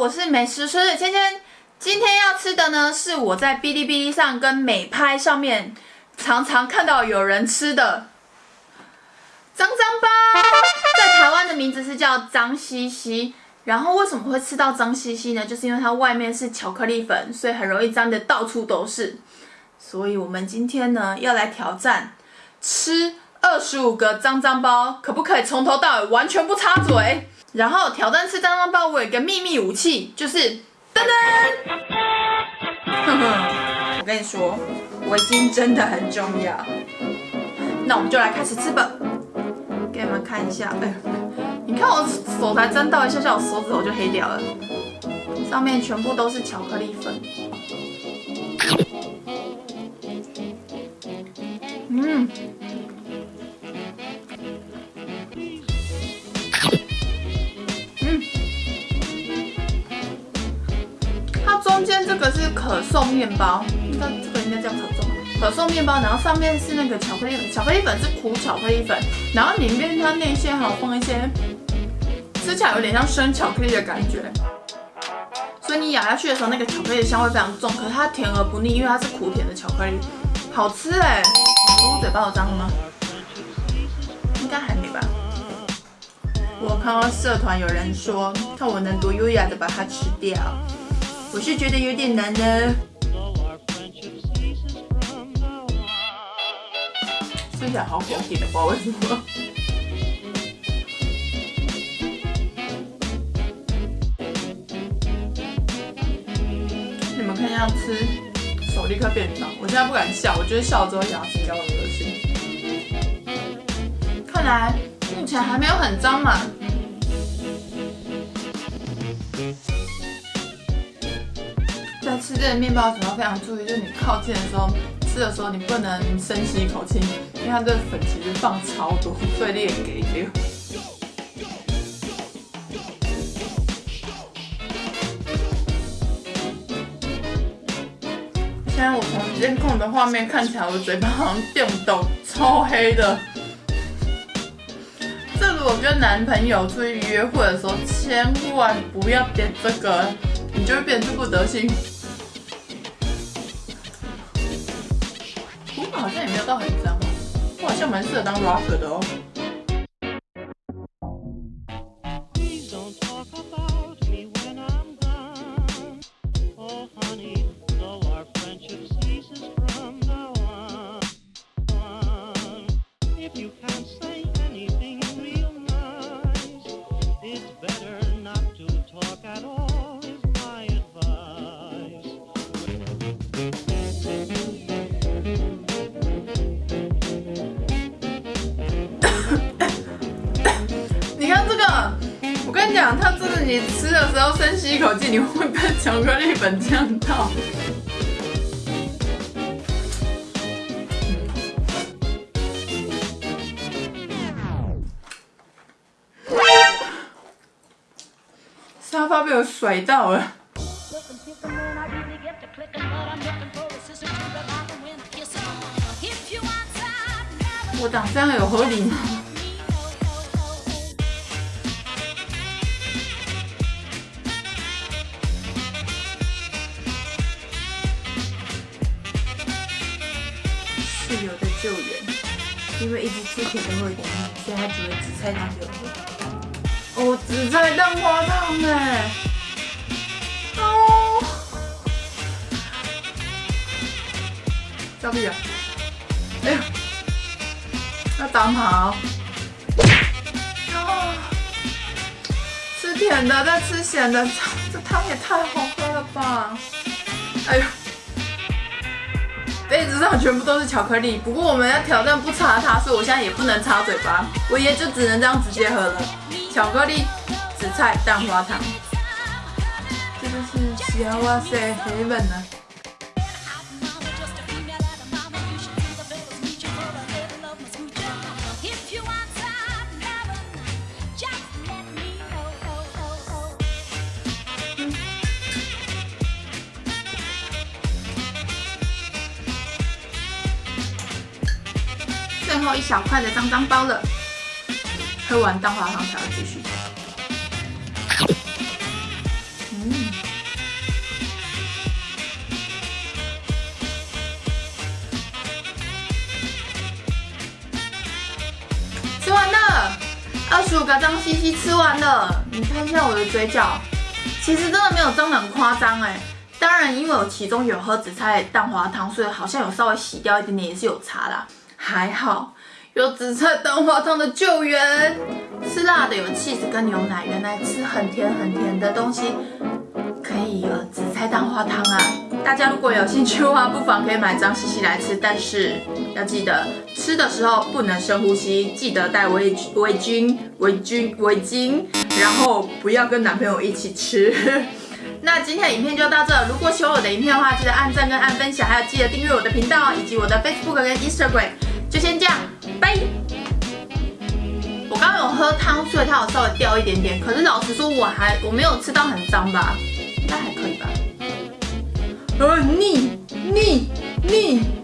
我是美食书的芊芊。今天要吃的呢，是我在哔哩哔哩上跟美拍上面常常看到有人吃的脏脏包，在台湾的名字是叫脏兮兮。然后为什么会吃到脏兮兮呢？就是因为它外面是巧克力粉，所以很容易脏的到处都是。所以我们今天呢，要来挑战吃二十五个脏脏包，可不可以从头到尾完全不插嘴？然后挑战吃脏脏包，我有一个秘密武器，就是噔噔。我跟你说，围巾真的很重要。那我们就来开始吃吧。给你们看一下，哎，你看我手才沾到一下下，我手指头就黑掉了。上面全部都是巧克力粉。嗯。可颂面包，应该这个应该叫可颂，可颂面包，然后上面是那个巧克力粉，巧克力粉是苦巧克力粉，然后里面它内馅还有放一些，吃起来有点像生巧克力的感觉，所以你咬下去的时候，那个巧克力香味非常重，可是它甜而不腻，因为它是苦甜的巧克力，好吃哎！我嘴巴有脏吗？应该还没吧。我看到社团有人说，看我能多优雅的把它吃掉。我是觉得有点难的，吃起来好口甜的，不知道为什么。你们看一下吃，手立刻变脏。我现在不敢笑，我觉得笑了之后牙齿比较恶心。看来目前还没有很脏嘛。在吃这个面包的时候非常注意，就是你靠近的时候，吃的时候你不能深吸一口气，因为它这个粉其实放超多，所以你也给丢。现在我从监控的画面看起来，我嘴巴好像电抖，超黑的。这如果跟男朋友出去约会的时候，千万不要点这个，你就会变这副德行。也没有到很脏哦，我好像蛮适合当 rapper 的哦。我跟你讲，它这是你吃的时候深吸一口气，你会被巧克力粉呛到。沙发被我甩到了。我长这样有合理吗？救援，因为一直吃甜的会有点腻，所以他煮了紫菜汤给我喝。哦，紫菜蛋花汤哎！哦，小屁啊！哎呀，要打跑！哦，吃甜的再吃咸的，这汤也太好喝了吧！哎呦！杯子上全部都是巧克力，不过我们要挑战不擦它，所以我现在也不能擦嘴巴，我也就只能这样直接喝了。巧克力紫菜蛋花汤，这就是小哇塞黑粉呢。最后一小块的脏脏包了，喝完蛋花汤才要继续。嗯。吃完了，二十五个脏兮兮吃完了。你看一下我的嘴角，其实真的没有脏的很夸张哎。当然，因为我其中有喝紫菜蛋花汤，所以好像有稍微洗掉一点点，也是有差啦。还好有紫菜蛋花汤的救援。吃辣的有气子跟牛奶，原来吃很甜很甜的东西可以有紫菜蛋花汤啊！大家如果有兴趣的话，不妨可以买张西西来吃，但是要记得吃的时候不能深呼吸，记得带围围巾围巾围巾，然后不要跟男朋友一起吃。那今天的影片就到这。如果喜欢我的影片的话，记得按赞跟按分享，还有记得订阅我的频道以及我的 Facebook 跟 Instagram。就先这样，拜。我刚刚有喝汤，所以它有稍微掉一点点。可是老实说，我还我没有吃到很脏吧？应该还可以吧？呃，腻腻腻。